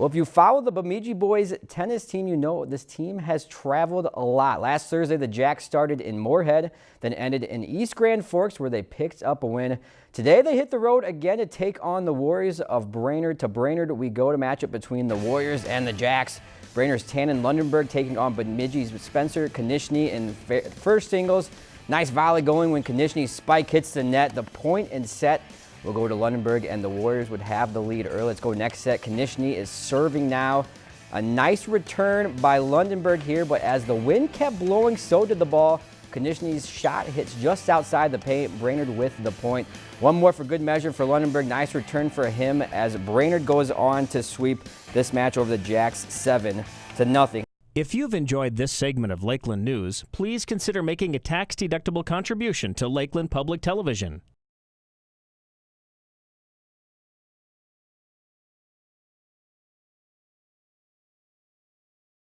Well, if you follow the Bemidji boys tennis team, you know this team has traveled a lot. Last Thursday, the Jacks started in Moorhead, then ended in East Grand Forks where they picked up a win. Today, they hit the road again to take on the Warriors of Brainerd. To Brainerd, we go to matchup between the Warriors and the Jacks. Brainerd's Tannen Lundenberg taking on Bemidji's Spencer Konishny in first singles. Nice volley going when Konishny's spike hits the net. The point and set will go to Lundenberg, and the Warriors would have the lead early. Let's go next set. Konishny is serving now. A nice return by Lundenberg here, but as the wind kept blowing, so did the ball. Konishny's shot hits just outside the paint. Brainerd with the point. One more for good measure for Lundenberg. Nice return for him as Brainerd goes on to sweep this match over the Jacks 7 to nothing. If you've enjoyed this segment of Lakeland News, please consider making a tax-deductible contribution to Lakeland Public Television.